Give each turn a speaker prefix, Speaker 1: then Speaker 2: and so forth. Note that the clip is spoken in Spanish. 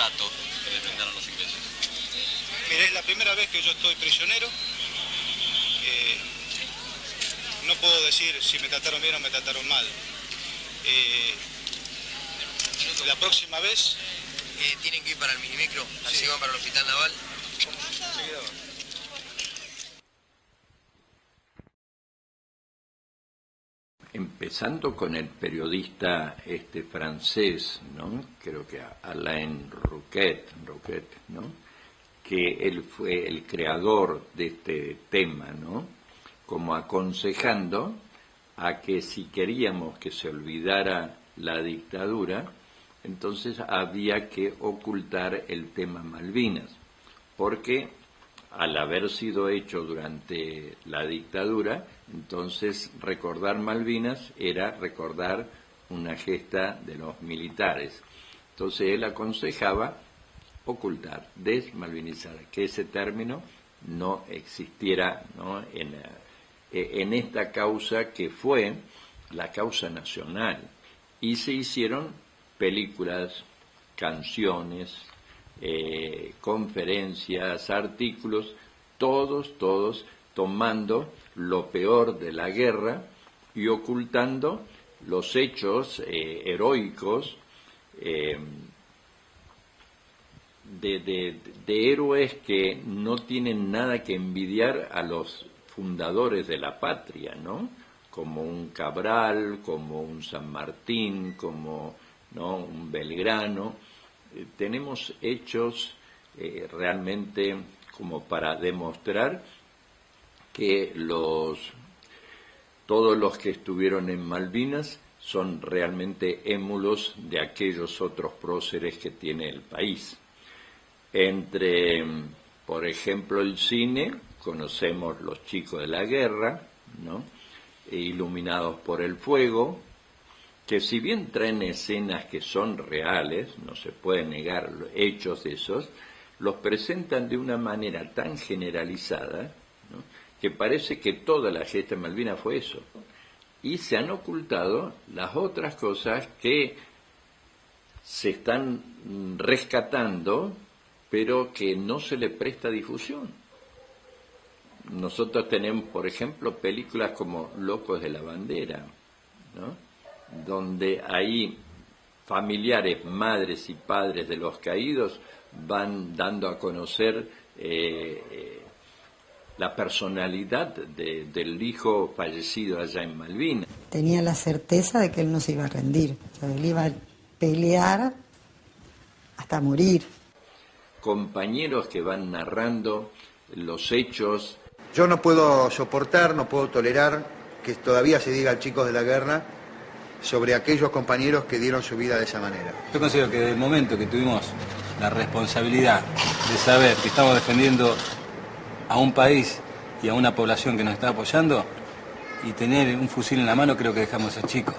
Speaker 1: trato que les brindaron los ingleses? Mire, es la primera vez que yo estoy prisionero. Eh, no puedo decir si me trataron bien o me trataron mal. Eh, la próxima vez...
Speaker 2: Eh, ¿Tienen que ir para el minimicro? ¿Así sí. van para el hospital naval?
Speaker 3: Empezando con el periodista este francés, ¿no? Creo que Alain Rouquet, Rouquet, ¿no? Que él fue el creador de este tema, ¿no? Como aconsejando a que si queríamos que se olvidara la dictadura, entonces había que ocultar el tema Malvinas, porque al haber sido hecho durante la dictadura, entonces recordar Malvinas era recordar una gesta de los militares. Entonces él aconsejaba ocultar, desmalvinizar, que ese término no existiera En, eh, en esta causa que fue la causa nacional. Y se hicieron películas, canciones, eh, conferencias, artículos, todos, todos tomando lo peor de la guerra y ocultando los hechos eh, heroicos eh, de, héroes que no tienen nada que envidiar a los fundadores de la patria, ¿no? Como un Cabral, como un San Martín, como ¿no? un Belgrano, eh, tenemos hechos eh, realmente como para demostrar que los todos los que estuvieron en Malvinas son realmente émulos de aquellos otros próceres que tiene el país. Entre, por ejemplo, el cine, conocemos Los chicos de la guerra, ¿no? iluminados por el fuego, que si bien traen escenas que son reales, no se puede negar hechos esos, los presentan de una manera tan generalizada que parece que toda la gesta de Malvinas fue eso. Y se han ocultado las otras cosas que se están rescatando, pero que no se le presta difusión. Nosotros tenemos, por ejemplo, películas como Locos de la Bandera, ¿no? Donde ahí familiares, madres y padres de los caídos van dando a conocer eh, eh, la personalidad del hijo fallecido allá en Malvinas.
Speaker 4: Tenía la certeza de que él no se iba a rendir, él iba a pelear hasta morir.
Speaker 3: Compañeros que van narrando los hechos.
Speaker 5: Yo no puedo soportar, no puedo tolerar que todavía se diga al chico de la guerra sobre aquellos compañeros que dieron su vida de esa manera.
Speaker 6: Yo considero que desde el momento que tuvimos la responsabilidad de saber que estamos defendiendo a un país y a una población que nos está apoyando y tener un fusil en la mano, creo que dejamos a chicos.